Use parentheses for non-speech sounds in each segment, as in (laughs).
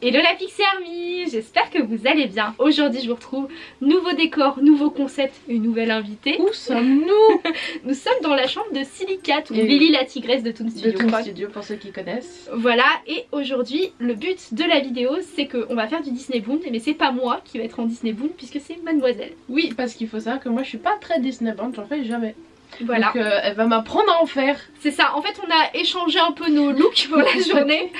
Hello la Pixie Army, j'espère que vous allez bien. Aujourd'hui je vous retrouve, nouveau décor, nouveau concept, une nouvelle invitée. Où sommes-nous (laughs) Nous sommes dans la chambre de Silicate ou Lily la tigresse de Toon Studio. De Toon Studio pour ceux qui connaissent. Voilà, et aujourd'hui le but de la vidéo c'est qu'on va faire du Disney Boon, mais c'est pas moi qui va être en Disney Boon puisque c'est Mademoiselle. Oui, parce qu'il faut savoir que moi je suis pas très Disney Boon, j'en fais jamais. Voilà. Donc euh, elle va m'apprendre à en faire. C'est ça, en fait on a échangé un peu nos looks pour la (laughs) journée.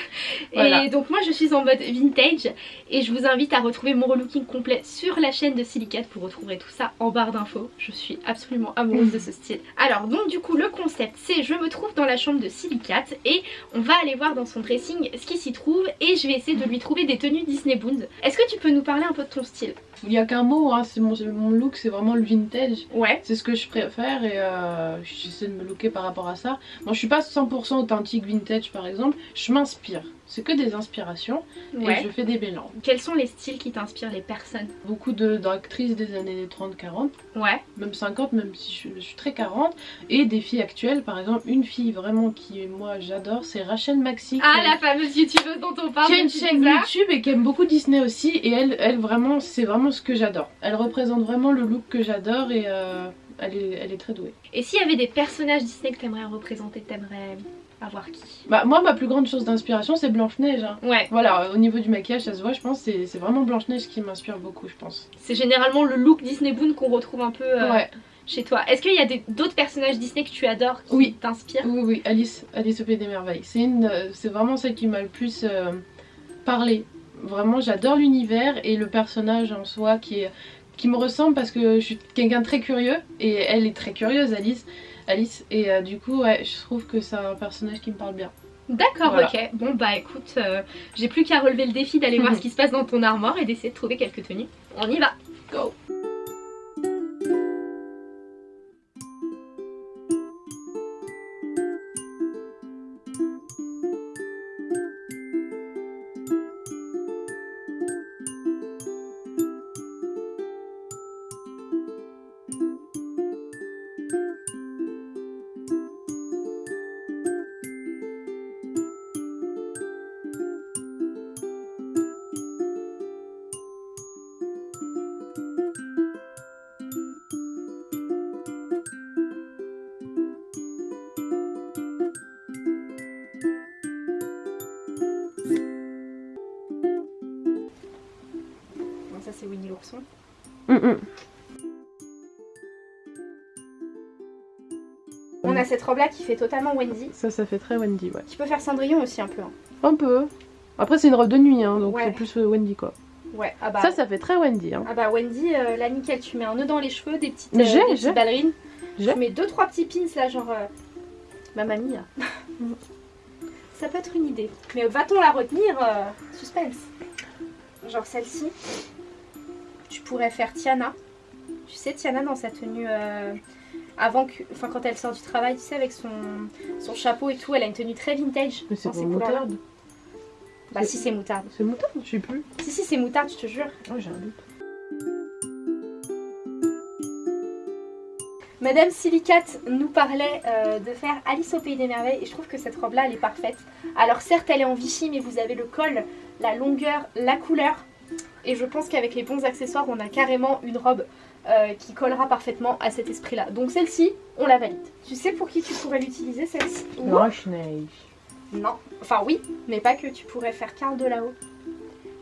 Et donc moi je suis en mode vintage et je vous invite à retrouver mon relooking complet sur la chaîne de Silicate. Vous retrouverez tout ça en barre d'infos. Je suis absolument amoureuse de ce style. Alors donc du coup le concept c'est je me trouve dans la chambre de Silicate et on va aller voir dans son dressing ce qui s'y trouve et je vais essayer de lui trouver des tenues Disney Boons. Est-ce que tu peux nous parler un peu de ton style? Il n'y a qu'un mot, hein, c'est mon, mon, look, c'est vraiment le vintage. Ouais. C'est ce que je préfère et euh, j'essaie de me looker par rapport à ça. Bon je suis pas 100% authentique vintage par exemple, je m'inspire. C'est que des inspirations ouais. et je fais des mélanges. Quels sont les styles qui t'inspirent les personnes? Beaucoup d'actrices des années 30-40. Ouais. Même 50, même si je, je, suis très 40. Et des filles actuelles, par exemple, une fille vraiment qui, moi, j'adore, c'est Rachel Maxi. Ah, la fameuse youtubeuse dont on parle. Qui a une chaîne YouTube et qui aime beaucoup Disney aussi. Et elle, elle vraiment, c'est vraiment ce que j'adore. Elle représente vraiment le look que j'adore et euh, elle, est, elle est très douée. Et s'il y avait des personnages Disney que t'aimerais représenter, t'aimerais à voir qui? Bah moi ma plus grande chose d'inspiration c'est Blanche-Neige. Hein. Ouais. Voilà, au niveau du maquillage ça se voit je pense, c'est vraiment Blanche-Neige qui m'inspire beaucoup je pense. C'est généralement le look Disney Boon qu'on retrouve un peu euh, ouais. chez toi. Est-ce qu'il y a d'autres personnages Disney que tu adores qui oui. t'inspirent? Oui oui, Alice, Alice au Pays des Merveilles. C'est euh, vraiment celle qui m'a le plus euh, parlé. Vraiment j'adore l'univers et le personnage en soi qui, est, qui me ressemble parce que je suis quelqu'un de très curieux et elle est très curieuse Alice. Alice et euh, du coup ouais, je trouve que c'est un personnage qui me parle bien. D'accord, voilà. ok. Bon bah écoute, euh, j'ai plus qu'à relever le défi d'aller (laughs) voir ce qui se passe dans ton armoire et d'essayer de trouver quelques tenues. On y va Go ça c'est Winnie l'ourson. Mm -mm. On a cette robe là qui fait totalement Wendy. Ça, ça fait très Wendy, ouais. Qui peut faire Cendrillon aussi un peu. Hein. Un peu. Après, c'est une robe de nuit, hein, donc ouais. c'est plus Wendy quoi. Ouais, ah bah. Ça, ça fait très Wendy. Hein. Ah bah, Wendy, euh, là nickel, tu mets un nœud dans les cheveux, des petites, euh, des petites ballerines. Tu mets 2-3 petits pins là, genre. Euh... Ma mamie là. ça peut être une idée. Mais va-t-on la retenir euh, Suspense? Genre celle-ci. Tu pourrais faire Tiana. Tu sais, Tiana dans sa tenue. Euh, avant que. Enfin, quand elle sort du travail, tu sais, avec son, son chapeau et tout, elle a une tenue très vintage. Mais c'est moutarde. Bah, si, c'est moutarde. C'est moutarde Je sais plus. Si, si, c'est moutarde, je te jure. Oh, j'ai un doute. Madame Silicate nous parlait euh, de faire Alice au Pays des Merveilles et je trouve que cette robe là elle est parfaite. Alors certes elle est en Vichy mais vous avez le col, la longueur, la couleur et je pense qu'avec les bons accessoires on a carrément une robe euh, qui collera parfaitement à cet esprit là. Donc celle-ci on la valide. Tu sais pour qui tu pourrais l'utiliser celle-ci Blanche-Neige. Non, enfin oui mais pas que tu pourrais faire Carl de là-haut.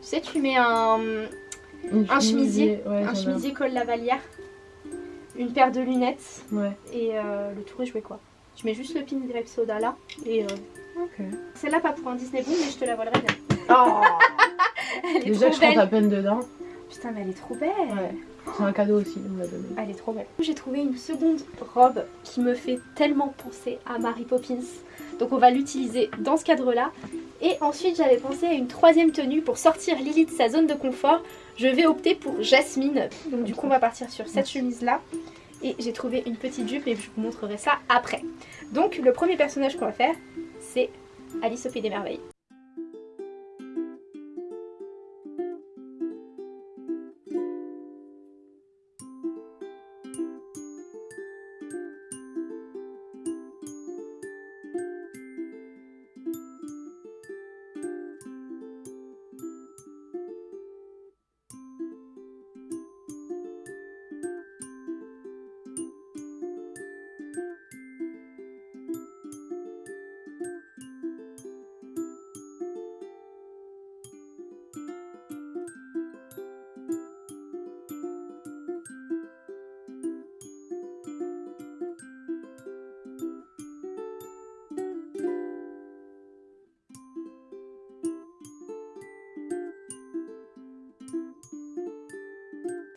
Tu sais tu mets un, un chemisier, ouais, un chemisier col lavalière une paire de lunettes ouais. et euh, le tour est joué quoi. Tu mets juste le pin Grape Soda là et euh... okay. celle-là pas pour un Disney Boom mais je te la volerai bien. Oh elle est Déjà trop je belle. rentre à peine dedans. Putain mais elle est trop belle. Ouais. C'est un cadeau aussi, on m'a donné. Elle est trop belle. J'ai trouvé une seconde robe qui me fait tellement penser à Mary Poppins. Donc on va l'utiliser dans ce cadre là. Et ensuite j'avais pensé à une troisième tenue pour sortir Lily de sa zone de confort. Je vais opter pour Jasmine. Donc du coup on va partir sur cette chemise là. Et j'ai trouvé une petite jupe et je vous montrerai ça après. Donc le premier personnage qu'on va faire c'est Alice au Pays des Merveilles.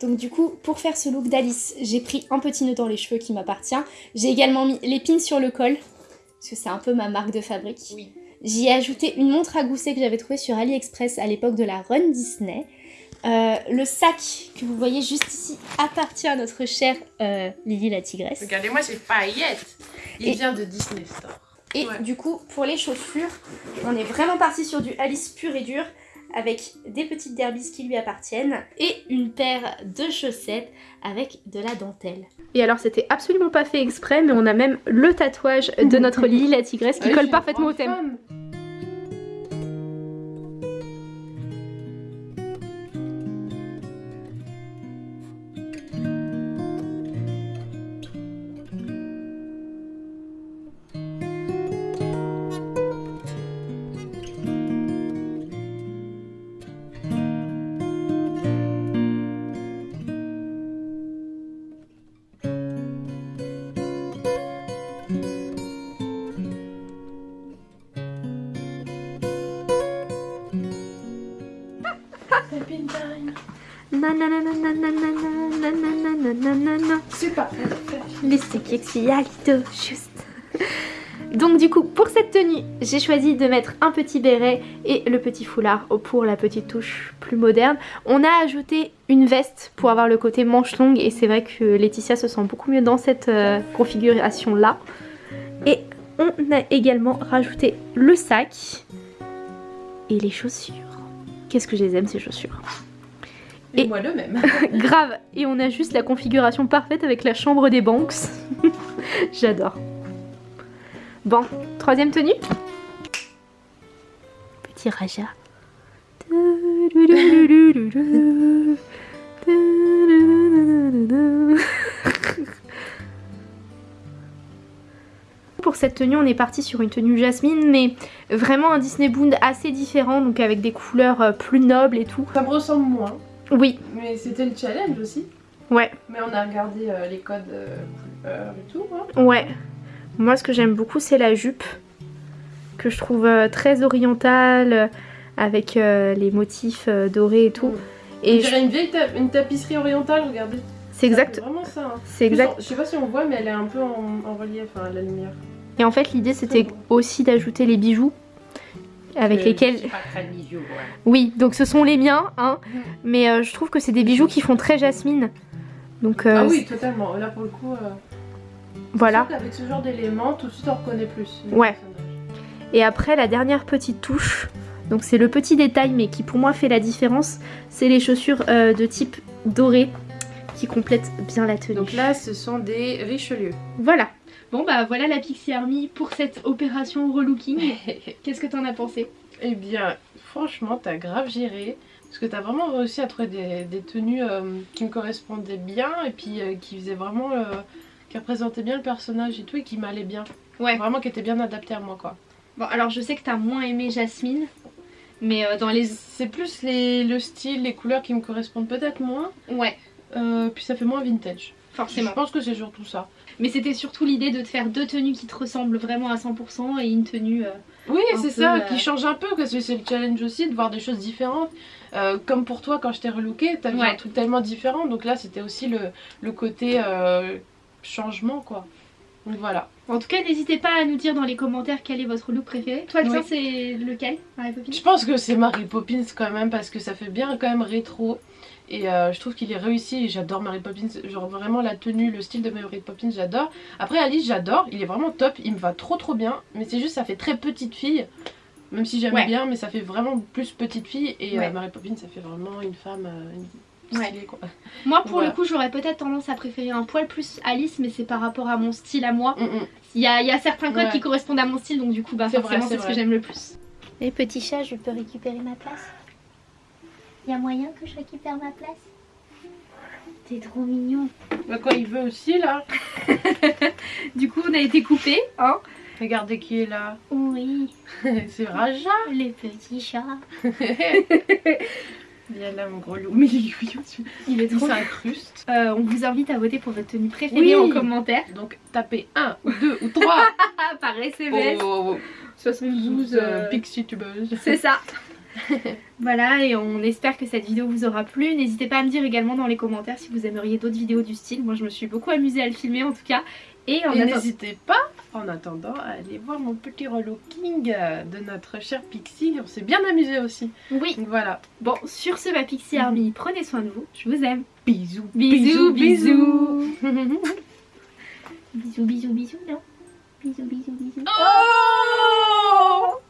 Donc du coup, pour faire ce look d'Alice, j'ai pris un petit nœud dans les cheveux qui m'appartient. J'ai également mis l'épine sur le col, parce que c'est un peu ma marque de fabrique. Oui. J'y ai ajouté une montre à gousset que j'avais trouvée sur AliExpress à l'époque de la Run Disney. Euh, le sac que vous voyez juste ici appartient à notre chère euh, Lily la tigresse. Regardez-moi ces paillettes Il vient de Disney Store. Et du coup, pour les chaussures, on est vraiment parti sur du Alice pur et dur avec des petites derbies qui lui appartiennent et une paire de chaussettes avec de la dentelle. Et alors c'était absolument pas fait exprès mais on a même le tatouage de (laughs) notre Lily la tigresse qui colle parfaitement au thème. Super. juste. Donc du coup, pour cette tenue, j'ai choisi de mettre un petit béret et le petit foulard pour la petite touche plus moderne. On a ajouté une veste pour avoir le côté manche longue et c'est vrai que Laetitia se sent beaucoup mieux dans cette configuration là. Et on a également rajouté le sac et les chaussures. Qu'est-ce que je les aime ces chaussures et, moi le même. (laughs) grave. Et on a juste la configuration parfaite avec la chambre des Banks. (laughs) J'adore. Bon, troisième tenue. Petit Raja. (laughs) Pour cette tenue, on est parti sur une tenue jasmine, mais vraiment un Disney Boond assez différent, donc avec des couleurs euh, plus nobles et tout. Ça me ressemble moins. Oui. Mais c'était le challenge aussi. Ouais. Mais on a regardé euh, les codes euh, et tout. Hein. Ouais. Moi ce que j'aime beaucoup c'est la jupe. Que je trouve euh, très orientale. Avec les motifs dorés et tout. Mm. Et dirait une vieille une tapisserie orientale, regardez. C'est exact. vraiment ça. Hein. C'est exact. Je sais pas si on voit mais elle est un peu en, relief, à la lumière. Et en fait l'idée c'était aussi d'ajouter les bijoux avec lesquels... Oui, donc ce sont les miens, hein, mhm. mais euh, je trouve que c'est des bijoux qui font très jasmine. Donc, euh, ah oui, totalement. Là pour le coup, euh, voilà. Avec ce genre d'éléments, tout de suite on reconnaît plus. Ouais. Et après, la dernière petite touche, donc c'est le petit détail, mais qui pour moi fait la différence, c'est les chaussures de type doré qui complètent bien la tenue. Donc là, ce sont des Richelieu. Voilà. Bon bah voilà la Pixie Army pour cette opération relooking. (laughs) Qu'est-ce que t'en as pensé? Eh bien franchement t'as grave géré. Parce que t'as vraiment réussi à trouver des, tenues euh, qui me correspondaient bien et puis euh, qui faisaient vraiment... Euh, qui représentaient bien le personnage et tout et qui m'allaient bien. Ouais. Vraiment qui étaient bien adaptées à moi quoi. Bon alors je sais que t'as moins aimé Jasmine. Mais dans les... C'est plus les, le style, les couleurs qui me correspondent peut-être moins. Ouais. puis ça fait moins vintage. Forcément. Je pense que c'est surtout ça. Mais c'était surtout l'idée de te faire deux tenues qui te ressemblent vraiment à 100% et une tenue... Euh, oui c'est ça, qui euh, change un peu parce que c'est le challenge aussi de voir des choses différentes. Euh, comme pour toi quand je t'ai relooké, t'as vu un truc tellement différent donc là c'était aussi le, le côté changement quoi. Donc voilà. En tout cas, n'hésitez pas à nous dire dans les commentaires quel est votre look préféré. Toi, le c'est lequel Mary Poppins? Je pense que c'est Mary Poppins quand même parce que ça fait bien quand même rétro. Et euh, je trouve qu'il est réussi, j'adore Mary Poppins, genre vraiment la tenue, le style de Mary Poppins, j'adore. Après Alice, j'adore, il est vraiment top, il me va trop trop bien, mais c'est juste ça fait très petite fille. Même si j'aime bien, mais ça fait vraiment plus petite fille. Et euh, Mary Poppins, ça fait vraiment une femme euh, stylée, quoi. Moi, pour le coup, j'aurais peut-être tendance à préférer un poil plus Alice, mais c'est par rapport à mon style à moi. Mm, mm. Il y, a, certains codes qui correspondent à mon style, donc du coup, bah, forcément, c'est ce que j'aime le plus. Les petits chats, je peux récupérer ma place? Y a moyen que je récupère ma place? T'es trop mignon. Bah quoi, il veut aussi là (laughs) Du coup, on a été coupé, hein? Regardez qui est là. Oui. (laughs) C'est Raja. Les petits chats. (laughs) Viens là mon gros loup. Mais il est trop incruste. Euh, on vous invite à voter pour votre tenue préférée en commentaire. Donc tapez 1 ou 2 ou 3 par SMS. Oh, 72 euh, Pixie tubeuse. C'est ça. (laughs) voilà, et on espère que cette vidéo vous aura plu. N'hésitez pas à me dire également dans les commentaires si vous aimeriez d'autres vidéos du style. Moi, je me suis beaucoup amusée à le filmer en tout cas. Et, n'hésitez pas, en attendant, à aller voir mon petit relooking de notre cher Pixie. On s'est bien amusé aussi. Oui. voilà. Bon, sur ce, ma Pixie Army, prenez soin de vous. Je vous aime. Bisous. Bisous, bisous. bisous, (laughs) bisous, bisous, non Bisous, bisous, bisous. Oh